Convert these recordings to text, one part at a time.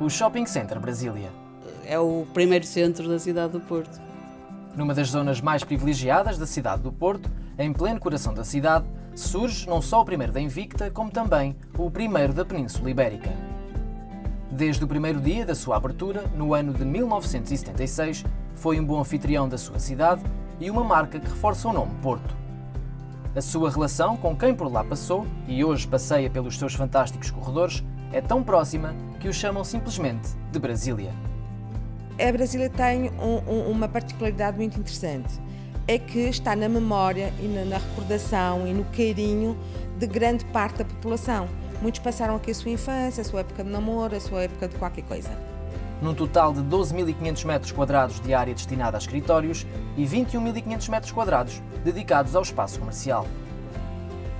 o Shopping Center Brasília. É o primeiro centro da cidade do Porto. Numa das zonas mais privilegiadas da cidade do Porto, em pleno coração da cidade, surge não só o primeiro da Invicta, como também o primeiro da Península Ibérica. Desde o primeiro dia da sua abertura, no ano de 1976, foi um bom anfitrião da sua cidade e uma marca que reforça o nome Porto. A sua relação com quem por lá passou e hoje passeia pelos seus fantásticos corredores é tão próxima que o chamam simplesmente de Brasília. A Brasília tem um, um, uma particularidade muito interessante. É que está na memória e na, na recordação e no carinho de grande parte da população. Muitos passaram aqui a sua infância, a sua época de namoro, a sua época de qualquer coisa. Num total de 12.500 metros quadrados de área destinada a escritórios e 21.500 metros quadrados dedicados ao espaço comercial.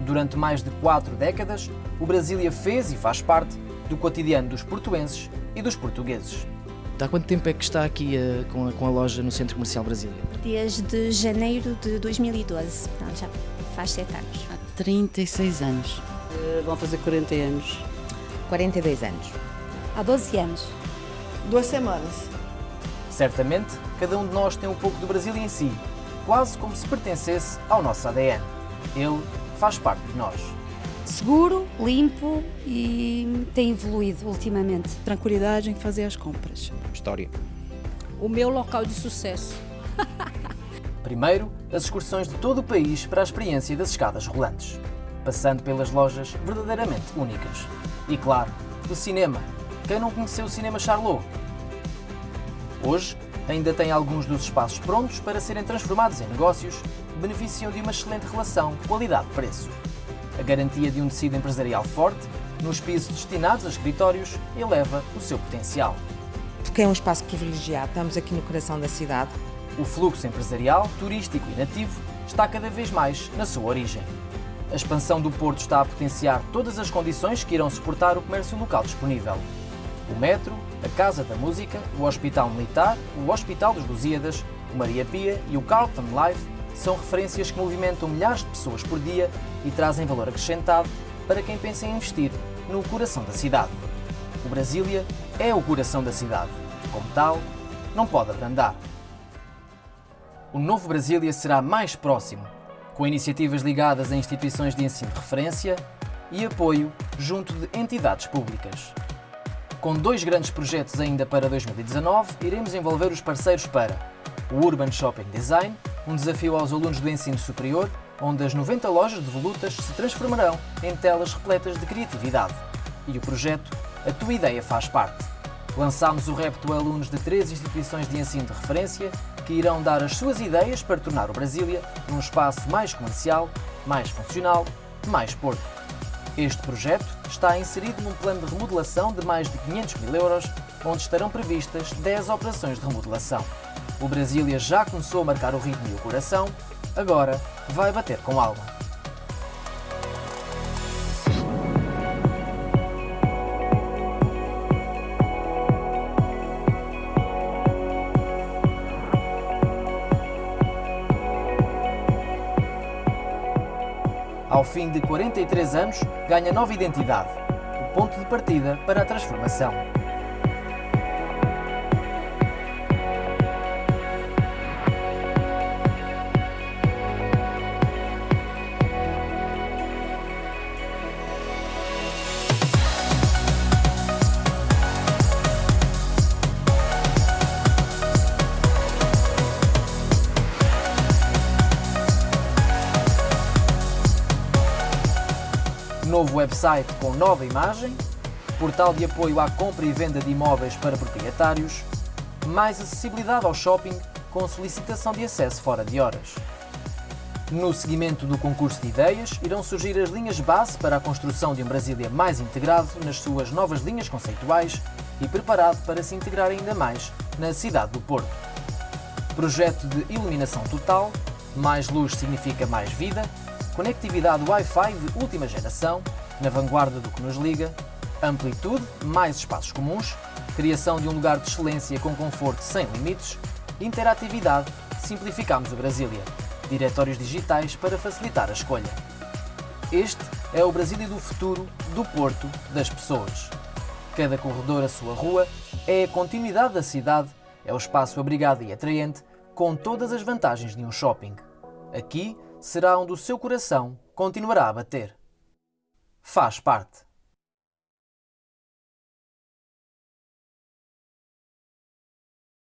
Durante mais de quatro décadas, o Brasília fez e faz parte do cotidiano dos portuenses e dos portugueses. Há quanto tempo é que está aqui uh, com, a, com, a, loja no Centro Comercial Brasília? Desde janeiro de 2012, Não, já faz sete anos. Há 36 anos. Uh, vão fazer 40 anos. 42 anos. Há 12 anos. Duas semanas. Certamente, cada um de nós tem um pouco do Brasil em si, quase como se pertencesse ao nosso ADN. Ele faz parte de nós. Seguro, limpo e tem evoluído ultimamente. Tranquilidade em fazer as compras. História. O meu local de sucesso. Primeiro, as excursões de todo o país para a experiência das escadas rolantes, passando pelas lojas verdadeiramente únicas. E claro, o cinema. Quem não conheceu o Cinema Charlot? Hoje, ainda tem alguns dos espaços prontos para serem transformados em negócios que beneficiam de uma excelente relação qualidade-preço. A garantia de um tecido empresarial forte, nos pisos destinados a escritórios, eleva o seu potencial. Porque é um espaço privilegiado, estamos aqui no coração da cidade. O fluxo empresarial, turístico e nativo está cada vez mais na sua origem. A expansão do Porto está a potenciar todas as condições que irão suportar o comércio local disponível. O metro, a Casa da Música, o Hospital Militar, o Hospital dos Lusíadas, o Maria Pia e o Carlton Life são referências que movimentam milhares de pessoas por dia e trazem valor acrescentado para quem pensa em investir no coração da cidade. O Brasília é o coração da cidade. Como tal, não pode abrandar. O novo Brasília será mais próximo, com iniciativas ligadas a instituições de ensino de referência e apoio junto de entidades públicas. Com dois grandes projetos ainda para 2019, iremos envolver os parceiros para o Urban Shopping Design, um desafio aos alunos do ensino superior, onde as 90 lojas de volutas se transformarão em telas repletas de criatividade. E o projeto A Tua Ideia Faz Parte. Lançámos o repto a alunos de três instituições de ensino de referência que irão dar as suas ideias para tornar o Brasília um espaço mais comercial, mais funcional, mais porto. Este projeto está inserido num plano de remodelação de mais de 500 mil euros, onde estarão previstas 10 operações de remodelação. O Brasília já começou a marcar o ritmo e o coração, agora vai bater com alma. ao fim de 43 anos, ganha nova identidade, o ponto de partida para a transformação. Novo website com nova imagem, portal de apoio à compra e venda de imóveis para proprietários, mais acessibilidade ao shopping com solicitação de acesso fora de horas. No seguimento do concurso de ideias, irão surgir as linhas base para a construção de um Brasília mais integrado nas suas novas linhas conceituais e preparado para se integrar ainda mais na cidade do Porto. Projeto de iluminação total, mais luz significa mais vida, conectividade Wi-Fi de última geração, na vanguarda do que nos liga, amplitude, mais espaços comuns, criação de um lugar de excelência com conforto sem limites, interatividade, simplificamos o Brasília, diretórios digitais para facilitar a escolha. Este é o Brasília do futuro, do Porto, das pessoas. Cada corredor, a sua rua, é a continuidade da cidade, é o espaço abrigado e atraente, com todas as vantagens de um shopping. Aqui, será onde o seu coração continuará a bater. Faz parte.